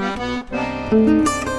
Música